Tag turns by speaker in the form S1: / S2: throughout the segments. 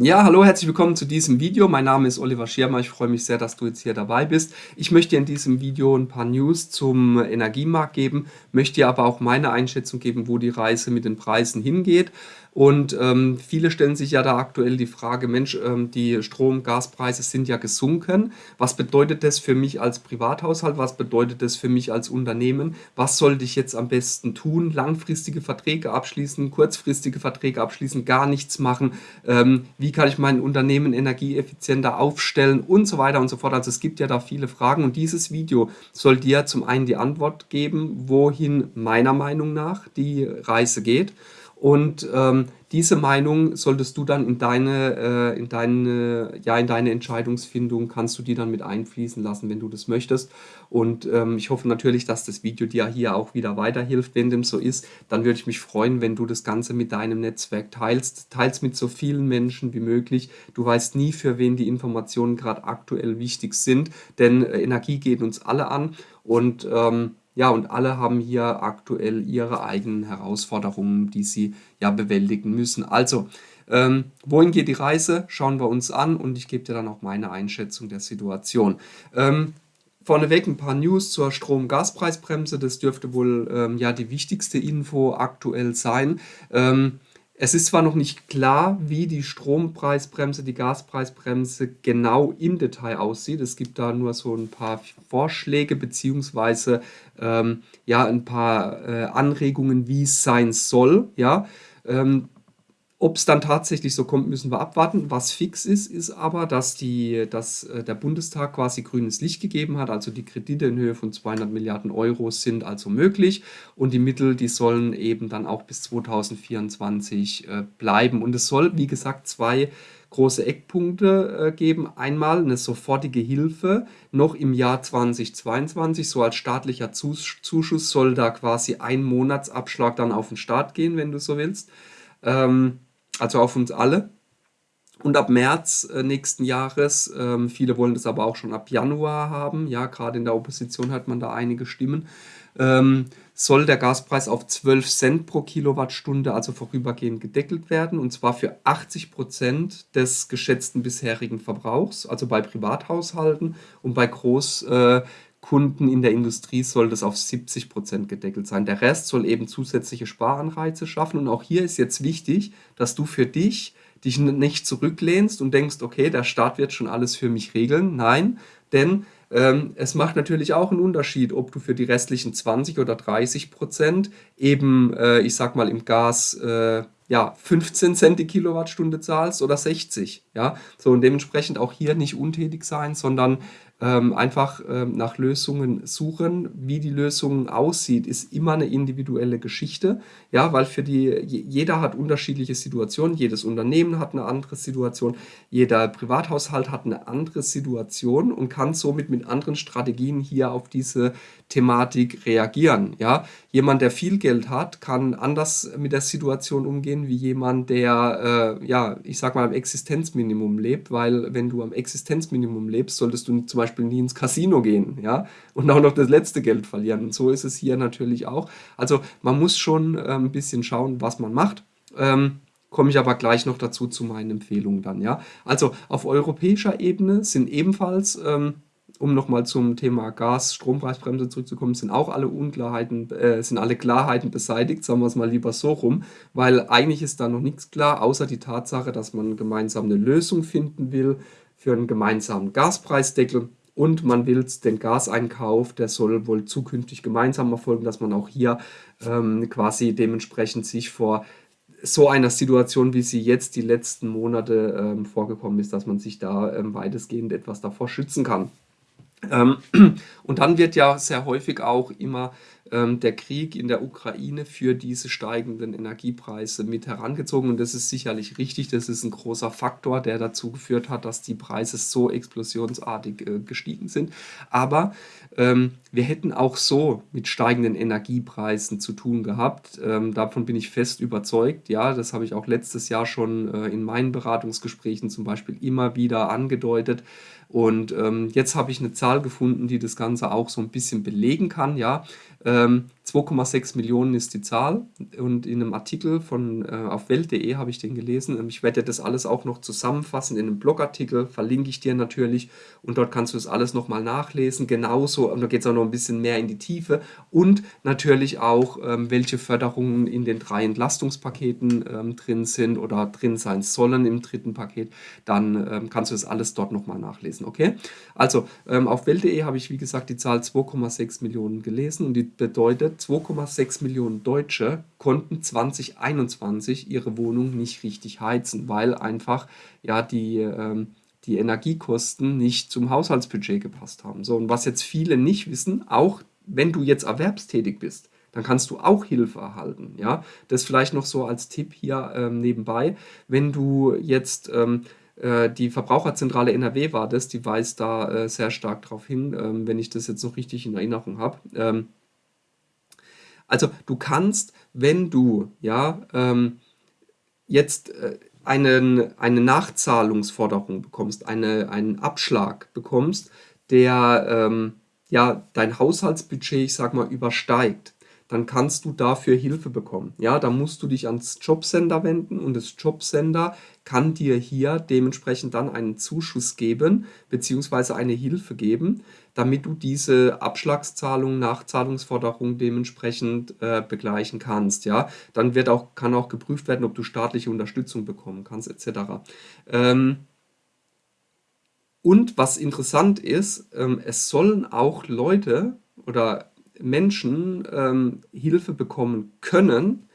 S1: Ja, hallo, herzlich willkommen zu diesem Video. Mein Name ist Oliver Schirmer. Ich freue mich sehr, dass du jetzt hier dabei bist. Ich möchte dir in diesem Video ein paar News zum Energiemarkt geben, möchte dir aber auch meine Einschätzung geben, wo die Reise mit den Preisen hingeht. Und ähm, viele stellen sich ja da aktuell die Frage, Mensch, ähm, die Strom-, Gaspreise sind ja gesunken. Was bedeutet das für mich als Privathaushalt? Was bedeutet das für mich als Unternehmen? Was sollte ich jetzt am besten tun? Langfristige Verträge abschließen, kurzfristige Verträge abschließen, gar nichts machen? Ähm, wie kann ich mein Unternehmen energieeffizienter aufstellen und so weiter und so fort? Also es gibt ja da viele Fragen und dieses Video soll dir zum einen die Antwort geben, wohin meiner Meinung nach die Reise geht und ähm, diese Meinung solltest du dann in deine, äh, in deine, ja, in deine Entscheidungsfindung, kannst du die dann mit einfließen lassen, wenn du das möchtest. Und ähm, ich hoffe natürlich, dass das Video dir hier auch wieder weiterhilft. Wenn dem so ist, dann würde ich mich freuen, wenn du das Ganze mit deinem Netzwerk teilst. Teilst mit so vielen Menschen wie möglich. Du weißt nie, für wen die Informationen gerade aktuell wichtig sind, denn äh, Energie geht uns alle an und ähm, ja, und alle haben hier aktuell ihre eigenen Herausforderungen, die sie ja bewältigen müssen. Also, ähm, wohin geht die Reise? Schauen wir uns an und ich gebe dir dann auch meine Einschätzung der Situation. Ähm, vorneweg ein paar News zur Strom-Gaspreisbremse. Das dürfte wohl ähm, ja die wichtigste Info aktuell sein. Ähm, es ist zwar noch nicht klar, wie die Strompreisbremse, die Gaspreisbremse genau im Detail aussieht. Es gibt da nur so ein paar Vorschläge beziehungsweise ähm, ja, ein paar äh, Anregungen, wie es sein soll. Ja, ähm, ob es dann tatsächlich so kommt, müssen wir abwarten. Was fix ist, ist aber, dass, die, dass äh, der Bundestag quasi grünes Licht gegeben hat. Also die Kredite in Höhe von 200 Milliarden Euro sind also möglich. Und die Mittel, die sollen eben dann auch bis 2024 äh, bleiben. Und es soll, wie gesagt, zwei große Eckpunkte äh, geben. Einmal eine sofortige Hilfe noch im Jahr 2022, so als staatlicher Zuschuss soll da quasi ein Monatsabschlag dann auf den Start gehen, wenn du so willst. Ähm, also auf uns alle. Und ab März äh, nächsten Jahres, ähm, viele wollen das aber auch schon ab Januar haben, ja, gerade in der Opposition hat man da einige Stimmen, ähm, soll der Gaspreis auf 12 Cent pro Kilowattstunde, also vorübergehend gedeckelt werden, und zwar für 80 Prozent des geschätzten bisherigen Verbrauchs, also bei Privathaushalten und bei Groß, äh, Kunden in der Industrie soll das auf 70 Prozent gedeckelt sein. Der Rest soll eben zusätzliche Sparanreize schaffen. Und auch hier ist jetzt wichtig, dass du für dich dich nicht zurücklehnst und denkst, okay, der Staat wird schon alles für mich regeln. Nein, denn ähm, es macht natürlich auch einen Unterschied, ob du für die restlichen 20 oder 30 Prozent eben, äh, ich sag mal, im Gas äh, ja, 15 Cent die Kilowattstunde zahlst oder 60. Ja? So, und dementsprechend auch hier nicht untätig sein, sondern ähm, einfach ähm, nach Lösungen suchen. Wie die Lösung aussieht, ist immer eine individuelle Geschichte, ja, weil für die, jeder hat unterschiedliche Situationen, jedes Unternehmen hat eine andere Situation, jeder Privathaushalt hat eine andere Situation und kann somit mit anderen Strategien hier auf diese Thematik reagieren, ja. Jemand, der viel Geld hat, kann anders mit der Situation umgehen wie jemand, der, äh, ja, ich sag mal, am Existenzminimum lebt, weil wenn du am Existenzminimum lebst, solltest du zum Beispiel nie ins Casino gehen, ja, und auch noch das letzte Geld verlieren. Und so ist es hier natürlich auch. Also man muss schon äh, ein bisschen schauen, was man macht. Ähm, komme ich aber gleich noch dazu zu meinen Empfehlungen dann, ja. Also auf europäischer Ebene sind ebenfalls, ähm, um nochmal zum Thema Gas, Strompreisbremse zurückzukommen, sind auch alle Unklarheiten, äh, sind alle Klarheiten beseitigt, sagen wir es mal lieber so rum, weil eigentlich ist da noch nichts klar, außer die Tatsache, dass man gemeinsam eine Lösung finden will für einen gemeinsamen Gaspreisdeckel und man will den Gaseinkauf, der soll wohl zukünftig gemeinsam erfolgen, dass man auch hier ähm, quasi dementsprechend sich vor so einer Situation, wie sie jetzt die letzten Monate ähm, vorgekommen ist, dass man sich da ähm, weitestgehend etwas davor schützen kann. Ähm, und dann wird ja sehr häufig auch immer ähm, der Krieg in der Ukraine für diese steigenden Energiepreise mit herangezogen. Und das ist sicherlich richtig. Das ist ein großer Faktor, der dazu geführt hat, dass die Preise so explosionsartig äh, gestiegen sind. Aber ähm, wir hätten auch so mit steigenden Energiepreisen zu tun gehabt. Ähm, davon bin ich fest überzeugt. Ja, das habe ich auch letztes Jahr schon äh, in meinen Beratungsgesprächen zum Beispiel immer wieder angedeutet. Und ähm, jetzt habe ich eine Zahl gefunden, die das Ganze auch so ein bisschen belegen kann. Ja, ähm, 2,6 Millionen ist die Zahl und in einem Artikel von äh, auf welt.de habe ich den gelesen. Ich werde das alles auch noch zusammenfassen in einem Blogartikel, verlinke ich dir natürlich und dort kannst du das alles nochmal nachlesen. Genauso, und da geht es auch noch ein bisschen mehr in die Tiefe und natürlich auch, ähm, welche Förderungen in den drei Entlastungspaketen ähm, drin sind oder drin sein sollen im dritten Paket. Dann ähm, kannst du das alles dort nochmal nachlesen, okay? Also ähm, auf welt.de habe ich wie gesagt die Zahl 2,6 Millionen gelesen und die bedeutet, 2,6 Millionen Deutsche konnten 2021 ihre Wohnung nicht richtig heizen, weil einfach ja die, ähm, die Energiekosten nicht zum Haushaltsbudget gepasst haben. So, und was jetzt viele nicht wissen, auch wenn du jetzt erwerbstätig bist, dann kannst du auch Hilfe erhalten. Ja? Das vielleicht noch so als Tipp hier ähm, nebenbei. Wenn du jetzt ähm, äh, die Verbraucherzentrale NRW war das, die weist da äh, sehr stark darauf hin, ähm, wenn ich das jetzt noch richtig in Erinnerung habe. Also du kannst, wenn du ja ähm, jetzt äh, einen, eine Nachzahlungsforderung bekommst, eine, einen Abschlag bekommst, der ähm, ja dein Haushaltsbudget, ich sag mal, übersteigt, dann kannst du dafür Hilfe bekommen. Ja, da musst du dich ans Jobcenter wenden und das Jobcenter kann dir hier dementsprechend dann einen Zuschuss geben, beziehungsweise eine Hilfe geben, damit du diese Abschlagszahlung, Nachzahlungsforderung dementsprechend äh, begleichen kannst. Ja, dann wird auch, kann auch geprüft werden, ob du staatliche Unterstützung bekommen kannst, etc. Ähm, und was interessant ist, ähm, es sollen auch Leute oder Menschen ähm, Hilfe bekommen können,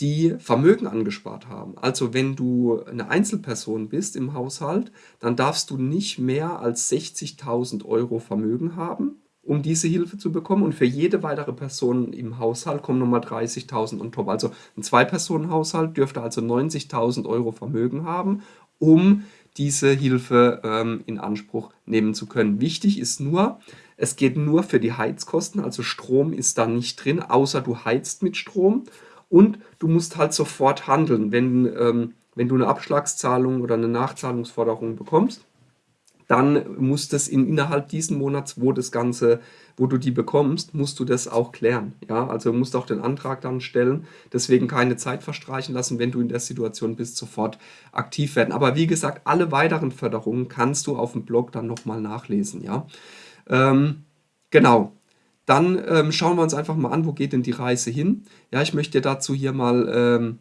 S1: die Vermögen angespart haben. Also wenn du eine Einzelperson bist im Haushalt, dann darfst du nicht mehr als 60.000 Euro Vermögen haben, um diese Hilfe zu bekommen. Und für jede weitere Person im Haushalt kommen nochmal 30.000 on top. Also ein Zwei-Personen-Haushalt dürfte also 90.000 Euro Vermögen haben, um diese Hilfe ähm, in Anspruch nehmen zu können. Wichtig ist nur, es geht nur für die Heizkosten, also Strom ist da nicht drin, außer du heizt mit Strom. Und du musst halt sofort handeln, wenn, ähm, wenn du eine Abschlagszahlung oder eine Nachzahlungsforderung bekommst dann muss das in, innerhalb diesen Monats, wo das Ganze, wo du die bekommst, musst du das auch klären. Ja, also musst auch den Antrag dann stellen. Deswegen keine Zeit verstreichen lassen, wenn du in der Situation bist, sofort aktiv werden. Aber wie gesagt, alle weiteren Förderungen kannst du auf dem Blog dann nochmal nachlesen. Ja, ähm, genau. Dann ähm, schauen wir uns einfach mal an, wo geht denn die Reise hin. Ja, ich möchte dazu hier mal ähm,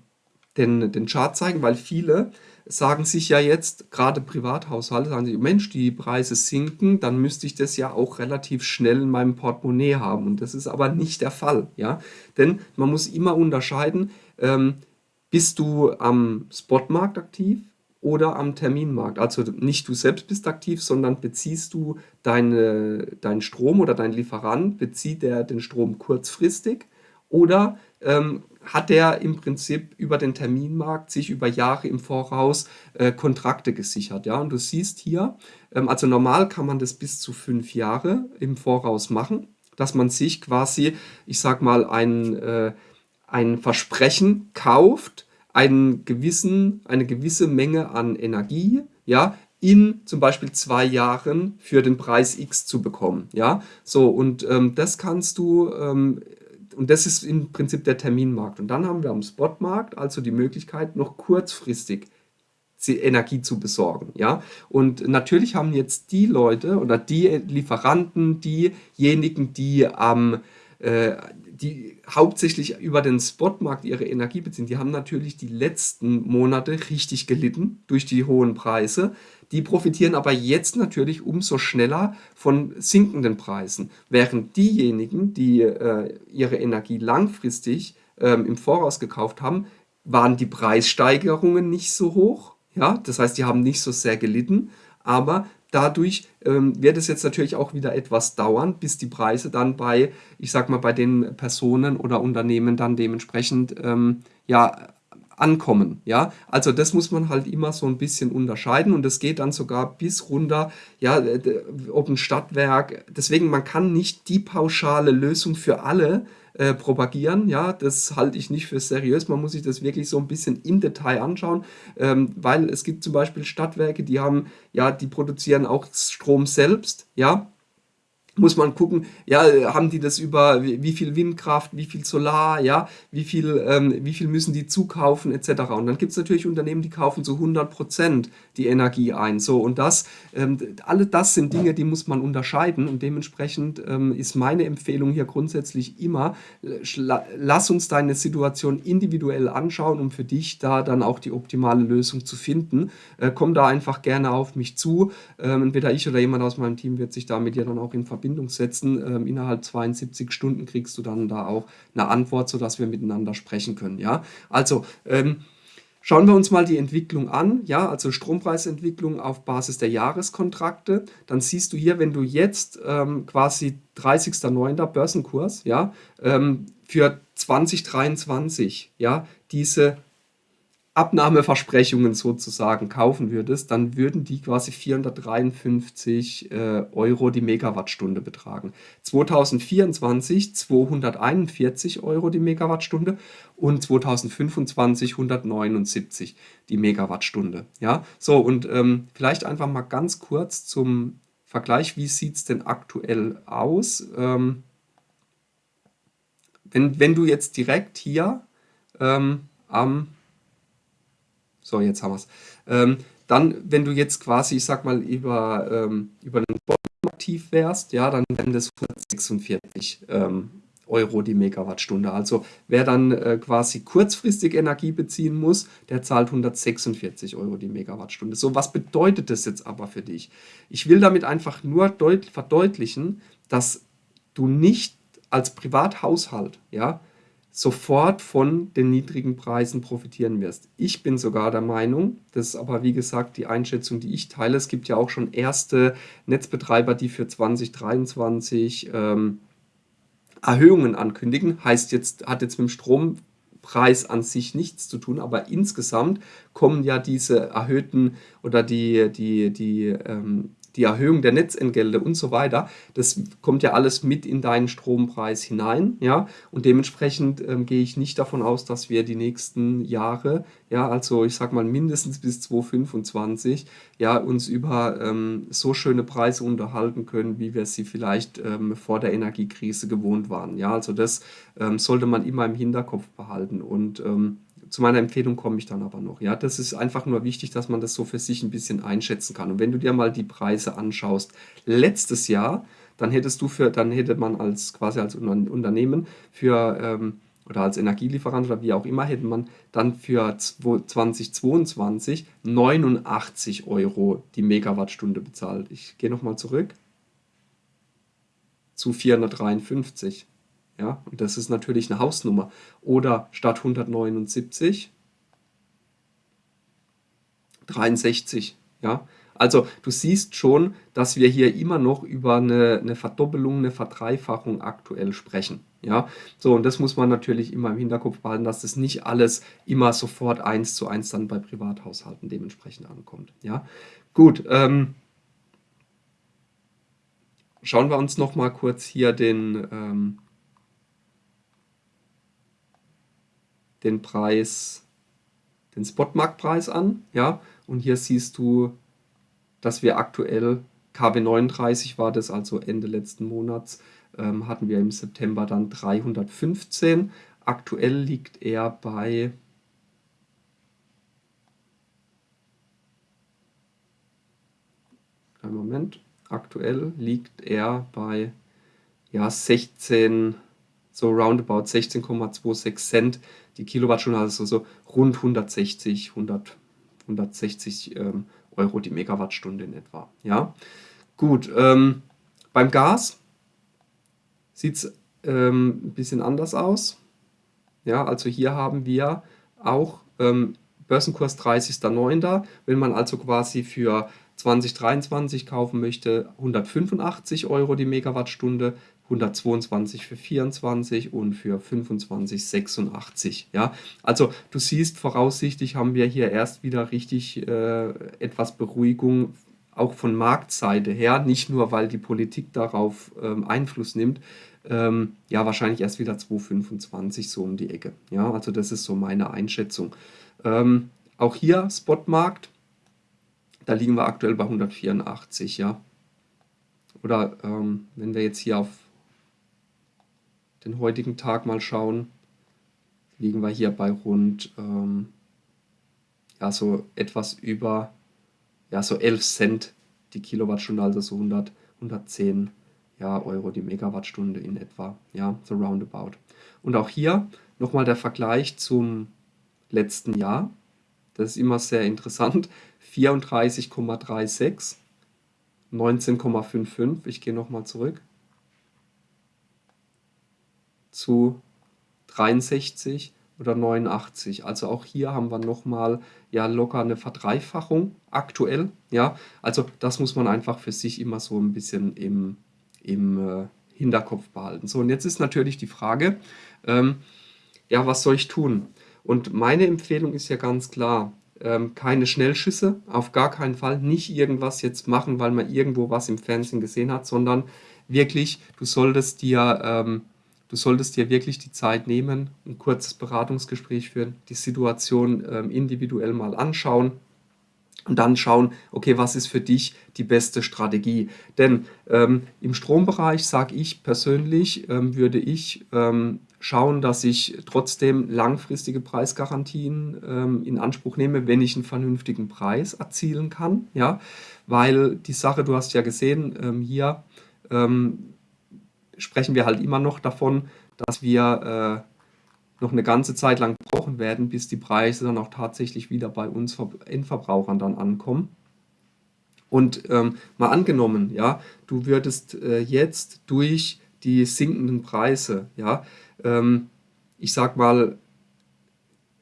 S1: den, den Chart zeigen, weil viele sagen sich ja jetzt, gerade Privathaushalte, sagen sich, Mensch, die Preise sinken, dann müsste ich das ja auch relativ schnell in meinem Portemonnaie haben. Und das ist aber nicht der Fall. Ja? Denn man muss immer unterscheiden, ähm, bist du am Spotmarkt aktiv oder am Terminmarkt. Also nicht du selbst bist aktiv, sondern beziehst du deine, deinen Strom oder dein Lieferant, bezieht er den Strom kurzfristig oder ähm, hat er im Prinzip über den Terminmarkt sich über Jahre im Voraus äh, Kontrakte gesichert. Ja? Und du siehst hier, ähm, also normal kann man das bis zu fünf Jahre im Voraus machen, dass man sich quasi, ich sag mal, ein, äh, ein Versprechen kauft, einen gewissen, eine gewisse Menge an Energie, ja, in zum Beispiel zwei Jahren für den Preis X zu bekommen. Ja, so und ähm, das kannst du ähm, und das ist im Prinzip der Terminmarkt. Und dann haben wir am Spotmarkt also die Möglichkeit, noch kurzfristig Energie zu besorgen. Ja? Und natürlich haben jetzt die Leute oder die Lieferanten, diejenigen, die am äh, die hauptsächlich über den Spotmarkt ihre Energie beziehen, die haben natürlich die letzten Monate richtig gelitten durch die hohen Preise. Die profitieren aber jetzt natürlich umso schneller von sinkenden Preisen, während diejenigen, die äh, ihre Energie langfristig ähm, im Voraus gekauft haben, waren die Preissteigerungen nicht so hoch. Ja, das heißt, die haben nicht so sehr gelitten, aber dadurch ähm, wird es jetzt natürlich auch wieder etwas dauern, bis die Preise dann bei, ich sag mal, bei den Personen oder Unternehmen dann dementsprechend ähm, ja, ankommen. Ja, also das muss man halt immer so ein bisschen unterscheiden und es geht dann sogar bis runter, ja, ob ein Stadtwerk, deswegen man kann nicht die pauschale Lösung für alle äh, propagieren, ja, das halte ich nicht für seriös, man muss sich das wirklich so ein bisschen im Detail anschauen, ähm, weil es gibt zum Beispiel Stadtwerke, die haben, ja, die produzieren auch Strom selbst, ja, muss man gucken, ja, haben die das über wie viel Windkraft, wie viel Solar, ja, wie viel, ähm, wie viel müssen die zukaufen, etc. Und dann gibt es natürlich Unternehmen, die kaufen zu 100 Prozent die Energie ein. So, und das, ähm, alle das sind Dinge, die muss man unterscheiden und dementsprechend ähm, ist meine Empfehlung hier grundsätzlich immer, lass uns deine Situation individuell anschauen, um für dich da dann auch die optimale Lösung zu finden. Äh, komm da einfach gerne auf mich zu. Ähm, entweder ich oder jemand aus meinem Team wird sich da mit dir dann auch in Verbindung Verbindung setzen. Ähm, innerhalb 72 Stunden kriegst du dann da auch eine Antwort, sodass wir miteinander sprechen können. Ja, also ähm, Schauen wir uns mal die Entwicklung an, ja, also Strompreisentwicklung auf Basis der Jahreskontrakte. Dann siehst du hier, wenn du jetzt ähm, quasi 30.09. Börsenkurs, ja, ähm, für 2023, ja, diese Abnahmeversprechungen sozusagen kaufen würdest, dann würden die quasi 453 äh, Euro die Megawattstunde betragen. 2024 241 Euro die Megawattstunde und 2025 179 die Megawattstunde. Ja, so und ähm, vielleicht einfach mal ganz kurz zum Vergleich, wie sieht es denn aktuell aus? Ähm, wenn, wenn du jetzt direkt hier ähm, am so, jetzt haben wir es. Ähm, dann, wenn du jetzt quasi, ich sag mal, über, ähm, über einen Bottom aktiv wärst, ja, dann wären das 146 ähm, Euro die Megawattstunde. Also wer dann äh, quasi kurzfristig Energie beziehen muss, der zahlt 146 Euro die Megawattstunde. So, was bedeutet das jetzt aber für dich? Ich will damit einfach nur verdeutlichen, dass du nicht als Privathaushalt, ja, sofort von den niedrigen Preisen profitieren wirst. Ich bin sogar der Meinung, das ist aber wie gesagt die Einschätzung, die ich teile. Es gibt ja auch schon erste Netzbetreiber, die für 2023 ähm, Erhöhungen ankündigen. Heißt jetzt, hat jetzt mit dem Strompreis an sich nichts zu tun, aber insgesamt kommen ja diese erhöhten oder die, die, die ähm, die Erhöhung der Netzentgelte und so weiter, das kommt ja alles mit in deinen Strompreis hinein, ja, und dementsprechend ähm, gehe ich nicht davon aus, dass wir die nächsten Jahre, ja, also ich sag mal mindestens bis 2025, ja, uns über ähm, so schöne Preise unterhalten können, wie wir sie vielleicht ähm, vor der Energiekrise gewohnt waren, ja, also das ähm, sollte man immer im Hinterkopf behalten. Und ähm, zu meiner Empfehlung komme ich dann aber noch. Ja, das ist einfach nur wichtig, dass man das so für sich ein bisschen einschätzen kann. Und wenn du dir mal die Preise anschaust, letztes Jahr, dann hättest du für, dann hätte man als quasi als Unternehmen für ähm, oder als Energielieferant oder wie auch immer, hätte man dann für 2022 89 Euro die Megawattstunde bezahlt. Ich gehe nochmal zurück zu 453. Ja, und das ist natürlich eine Hausnummer. Oder statt 179 63. Ja, also du siehst schon, dass wir hier immer noch über eine, eine Verdoppelung, eine Verdreifachung aktuell sprechen. Ja, so und das muss man natürlich immer im Hinterkopf behalten, dass das nicht alles immer sofort eins zu eins dann bei Privathaushalten dementsprechend ankommt. Ja, gut. Ähm, schauen wir uns noch mal kurz hier den ähm, den Preis, den Spotmarktpreis an. Ja? Und hier siehst du, dass wir aktuell KW 39 war das, also Ende letzten Monats, ähm, hatten wir im September dann 315. Aktuell liegt er bei Einen Moment. Aktuell liegt er bei ja, 16, so roundabout 16,26 Cent die Kilowattstunde, also so rund 160, 100, 160 ähm, Euro die Megawattstunde in etwa. Ja, gut. Ähm, beim Gas sieht es ähm, ein bisschen anders aus. Ja, also hier haben wir auch ähm, Börsenkurs 30.09. Wenn man also quasi für 2023 kaufen möchte, 185 Euro die Megawattstunde. 122 für 24 und für 25 86. Ja, also du siehst, voraussichtlich haben wir hier erst wieder richtig äh, etwas Beruhigung, auch von Marktseite her, nicht nur weil die Politik darauf ähm, Einfluss nimmt, ähm, ja, wahrscheinlich erst wieder 225 so um die Ecke. Ja, also das ist so meine Einschätzung. Ähm, auch hier Spotmarkt, da liegen wir aktuell bei 184, ja oder ähm, wenn wir jetzt hier auf den heutigen Tag mal schauen, liegen wir hier bei rund ähm, ja, so etwas über ja, so 11 Cent die Kilowattstunde, also so 100, 110 ja, Euro die Megawattstunde in etwa, ja, so roundabout. Und auch hier nochmal der Vergleich zum letzten Jahr. Das ist immer sehr interessant. 34,36, 19,55, ich gehe nochmal zurück, zu 63 oder 89. Also auch hier haben wir nochmal ja locker eine Verdreifachung aktuell. Ja, also das muss man einfach für sich immer so ein bisschen im, im äh, Hinterkopf behalten. So, und jetzt ist natürlich die Frage, ähm, ja, was soll ich tun? Und meine Empfehlung ist ja ganz klar, ähm, keine Schnellschüsse, auf gar keinen Fall, nicht irgendwas jetzt machen, weil man irgendwo was im Fernsehen gesehen hat, sondern wirklich, du solltest dir ähm, Du solltest dir wirklich die Zeit nehmen, ein kurzes Beratungsgespräch führen, die Situation ähm, individuell mal anschauen und dann schauen, okay, was ist für dich die beste Strategie? Denn ähm, im Strombereich sage ich persönlich, ähm, würde ich ähm, schauen, dass ich trotzdem langfristige Preisgarantien ähm, in Anspruch nehme, wenn ich einen vernünftigen Preis erzielen kann. Ja? Weil die Sache, du hast ja gesehen, ähm, hier sprechen wir halt immer noch davon, dass wir äh, noch eine ganze Zeit lang brauchen werden, bis die Preise dann auch tatsächlich wieder bei uns Endverbrauchern dann ankommen. Und ähm, mal angenommen, ja, du würdest äh, jetzt durch die sinkenden Preise, ja, ähm, ich sag mal,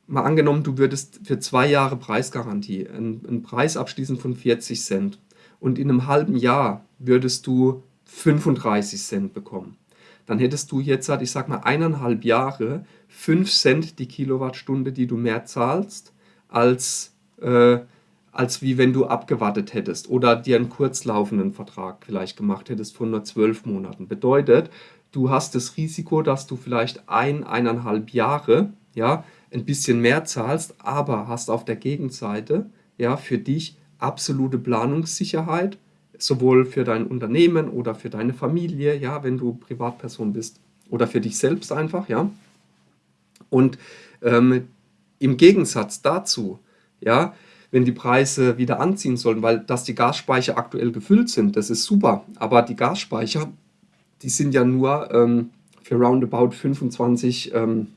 S1: mal angenommen, du würdest für zwei Jahre Preisgarantie einen, einen Preis abschließen von 40 Cent und in einem halben Jahr würdest du 35 Cent bekommen. Dann hättest du jetzt, ich sag mal, eineinhalb Jahre 5 Cent die Kilowattstunde, die du mehr zahlst, als, äh, als wie wenn du abgewartet hättest oder dir einen kurzlaufenden Vertrag vielleicht gemacht hättest von nur zwölf Monaten. Bedeutet, du hast das Risiko, dass du vielleicht ein, eineinhalb Jahre ja, ein bisschen mehr zahlst, aber hast auf der Gegenseite ja, für dich absolute Planungssicherheit sowohl für dein Unternehmen oder für deine Familie, ja, wenn du Privatperson bist oder für dich selbst einfach, ja. Und ähm, im Gegensatz dazu, ja, wenn die Preise wieder anziehen sollen, weil dass die Gasspeicher aktuell gefüllt sind, das ist super, aber die Gasspeicher, die sind ja nur ähm, für roundabout 25 ähm,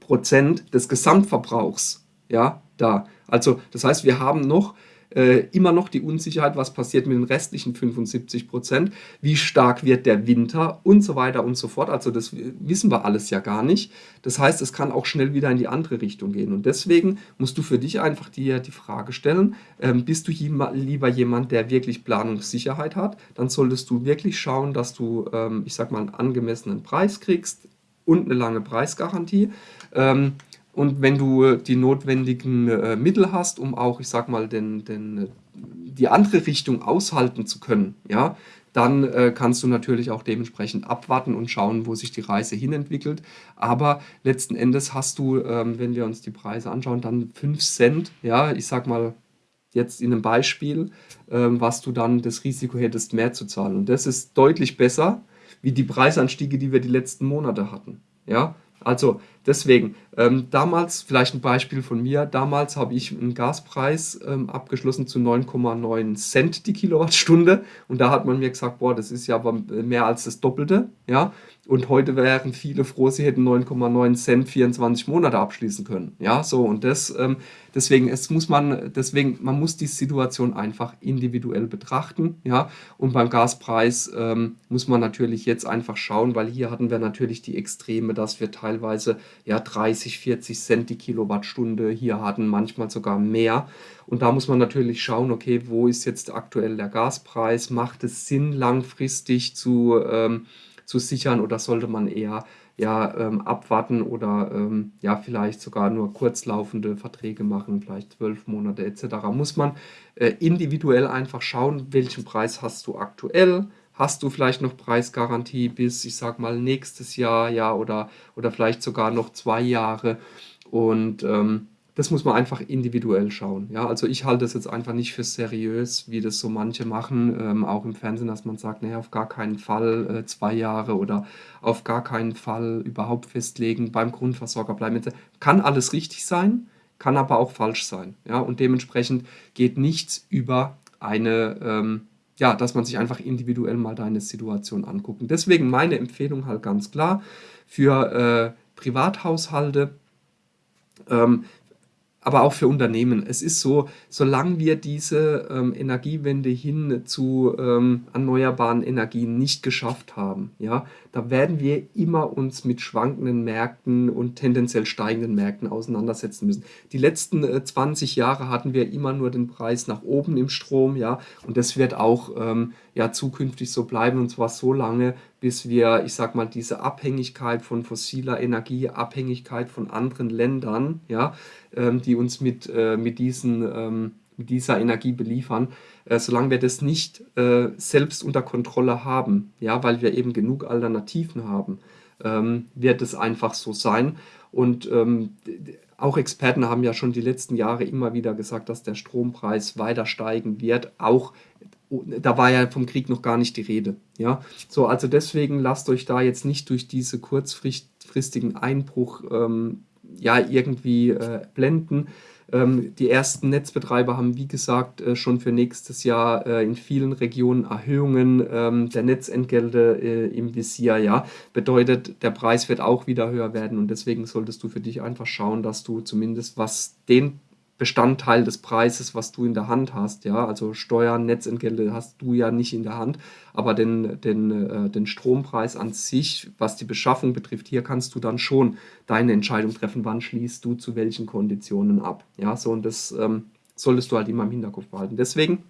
S1: Prozent des Gesamtverbrauchs, ja, da. Also das heißt, wir haben noch äh, immer noch die Unsicherheit, was passiert mit den restlichen 75 Prozent, wie stark wird der Winter und so weiter und so fort. Also das wissen wir alles ja gar nicht. Das heißt, es kann auch schnell wieder in die andere Richtung gehen. Und deswegen musst du für dich einfach dir die Frage stellen, ähm, bist du lieber jemand, der wirklich Planungssicherheit hat, dann solltest du wirklich schauen, dass du, ähm, ich sag mal, einen angemessenen Preis kriegst und eine lange Preisgarantie. Ähm, und wenn du die notwendigen äh, Mittel hast, um auch, ich sag mal, den, den, die andere Richtung aushalten zu können, ja, dann äh, kannst du natürlich auch dementsprechend abwarten und schauen, wo sich die Reise hinentwickelt. Aber letzten Endes hast du, ähm, wenn wir uns die Preise anschauen, dann 5 Cent, ja, ich sag mal jetzt in einem Beispiel, ähm, was du dann das Risiko hättest, mehr zu zahlen. Und das ist deutlich besser, wie die Preisanstiege, die wir die letzten Monate hatten. Ja, also deswegen, ähm, damals, vielleicht ein Beispiel von mir, damals habe ich einen Gaspreis ähm, abgeschlossen zu 9,9 Cent die Kilowattstunde. Und da hat man mir gesagt, boah, das ist ja aber mehr als das Doppelte, ja, und heute wären viele froh, sie hätten 9,9 Cent 24 Monate abschließen können, ja, so und das, ähm, deswegen, es muss man, deswegen, man muss die Situation einfach individuell betrachten, ja, und beim Gaspreis ähm, muss man natürlich jetzt einfach schauen, weil hier hatten wir natürlich die Extreme, dass wir teilweise ja 30, 40 Cent die Kilowattstunde hier hatten, manchmal sogar mehr. Und da muss man natürlich schauen, okay, wo ist jetzt aktuell der Gaspreis? Macht es Sinn, langfristig zu, ähm, zu sichern oder sollte man eher ja, ähm, abwarten oder ähm, ja, vielleicht sogar nur kurzlaufende Verträge machen, vielleicht zwölf Monate etc. Muss man äh, individuell einfach schauen, welchen Preis hast du aktuell, hast du vielleicht noch Preisgarantie bis, ich sag mal, nächstes Jahr, ja, oder, oder vielleicht sogar noch zwei Jahre. Und ähm, das muss man einfach individuell schauen. Ja, also ich halte das jetzt einfach nicht für seriös, wie das so manche machen, ähm, auch im Fernsehen, dass man sagt, naja, auf gar keinen Fall äh, zwei Jahre oder auf gar keinen Fall überhaupt festlegen, beim Grundversorger bleiben. Kann alles richtig sein, kann aber auch falsch sein. Ja, und dementsprechend geht nichts über eine, ähm, ja, dass man sich einfach individuell mal deine Situation anguckt. deswegen meine Empfehlung halt ganz klar für äh, Privathaushalte, ähm, aber auch für Unternehmen. Es ist so, solange wir diese ähm, Energiewende hin zu ähm, erneuerbaren Energien nicht geschafft haben, ja, da werden wir immer uns mit schwankenden Märkten und tendenziell steigenden Märkten auseinandersetzen müssen. Die letzten äh, 20 Jahre hatten wir immer nur den Preis nach oben im Strom, ja, und das wird auch ähm, ja zukünftig so bleiben und zwar so lange, bis wir, ich sag mal, diese Abhängigkeit von fossiler Energie, Abhängigkeit von anderen Ländern, ja, ähm, die uns mit, äh, mit, diesen, ähm, mit dieser Energie beliefern, äh, solange wir das nicht äh, selbst unter Kontrolle haben, ja, weil wir eben genug Alternativen haben, ähm, wird es einfach so sein. Und ähm, auch Experten haben ja schon die letzten Jahre immer wieder gesagt, dass der Strompreis weiter steigen wird, auch da war ja vom Krieg noch gar nicht die Rede. Ja, so also deswegen lasst euch da jetzt nicht durch diese kurzfristigen Einbruch ähm, ja irgendwie äh, blenden. Ähm, die ersten Netzbetreiber haben, wie gesagt, äh, schon für nächstes Jahr äh, in vielen Regionen Erhöhungen ähm, der Netzentgelte äh, im Visier. Ja, bedeutet, der Preis wird auch wieder höher werden und deswegen solltest du für dich einfach schauen, dass du zumindest was den Bestandteil des Preises, was du in der Hand hast. Ja, also Steuern, Netzentgelte hast du ja nicht in der Hand, aber den, den, äh, den Strompreis an sich, was die Beschaffung betrifft, hier kannst du dann schon deine Entscheidung treffen, wann schließt du zu welchen Konditionen ab. Ja, so und das ähm, solltest du halt immer im Hinterkopf behalten. Deswegen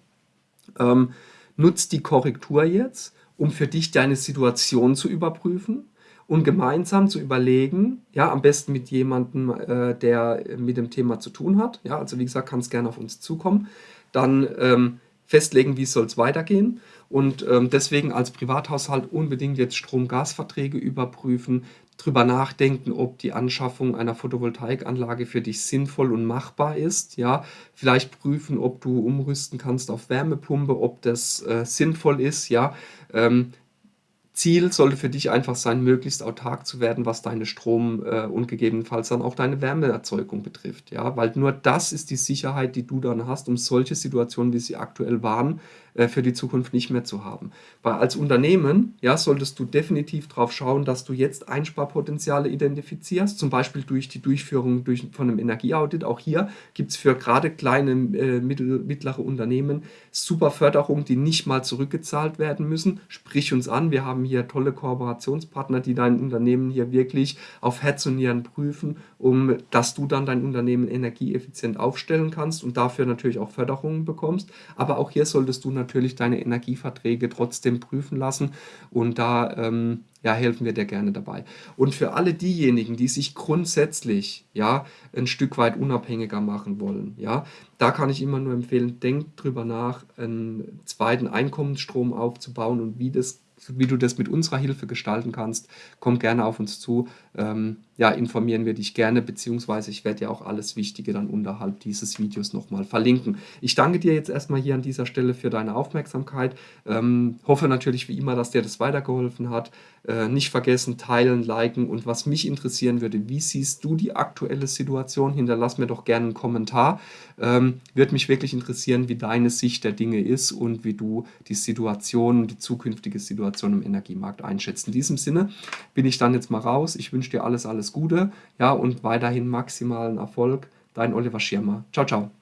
S1: ähm, nutzt die Korrektur jetzt, um für dich deine Situation zu überprüfen und gemeinsam zu überlegen, ja, am besten mit jemandem, äh, der mit dem Thema zu tun hat, ja, also wie gesagt, kann es gerne auf uns zukommen, dann ähm, festlegen, wie soll es weitergehen und ähm, deswegen als Privathaushalt unbedingt jetzt Strom-Gas-Verträge überprüfen, drüber nachdenken, ob die Anschaffung einer Photovoltaikanlage für dich sinnvoll und machbar ist. Ja, vielleicht prüfen, ob du umrüsten kannst auf Wärmepumpe, ob das äh, sinnvoll ist. Ja, ähm, Ziel sollte für dich einfach sein, möglichst autark zu werden, was deine Strom äh, und gegebenenfalls dann auch deine Wärmeerzeugung betrifft. Ja? Weil nur das ist die Sicherheit, die du dann hast, um solche Situationen, wie sie aktuell waren, äh, für die Zukunft nicht mehr zu haben. Weil als Unternehmen ja, solltest du definitiv darauf schauen, dass du jetzt Einsparpotenziale identifizierst, zum Beispiel durch die Durchführung durch, von einem Energieaudit. Auch hier gibt es für gerade kleine, äh, mittlere Unternehmen super Förderungen, die nicht mal zurückgezahlt werden müssen. Sprich uns an, wir haben hier tolle Kooperationspartner, die dein Unternehmen hier wirklich auf Herz und Nieren prüfen, um dass du dann dein Unternehmen energieeffizient aufstellen kannst und dafür natürlich auch Förderungen bekommst. Aber auch hier solltest du natürlich deine Energieverträge trotzdem prüfen lassen und da ähm, ja, helfen wir dir gerne dabei. Und für alle diejenigen, die sich grundsätzlich ja, ein Stück weit unabhängiger machen wollen, ja, da kann ich immer nur empfehlen, denkt drüber nach, einen zweiten Einkommensstrom aufzubauen und wie das wie du das mit unserer Hilfe gestalten kannst, komm gerne auf uns zu. Ähm, ja, informieren wir dich gerne, beziehungsweise ich werde ja auch alles Wichtige dann unterhalb dieses Videos nochmal verlinken. Ich danke dir jetzt erstmal hier an dieser Stelle für deine Aufmerksamkeit. Ähm, hoffe natürlich wie immer, dass dir das weitergeholfen hat. Äh, nicht vergessen, teilen, liken und was mich interessieren würde, wie siehst du die aktuelle Situation? Hinterlass mir doch gerne einen Kommentar. Ähm, würde mich wirklich interessieren, wie deine Sicht der Dinge ist und wie du die Situation, die zukünftige Situation im Energiemarkt einschätzt. In diesem Sinne bin ich dann jetzt mal raus. Ich wünsche dir alles, alles Gute ja, und weiterhin maximalen Erfolg. Dein Oliver Schirmer. Ciao, ciao.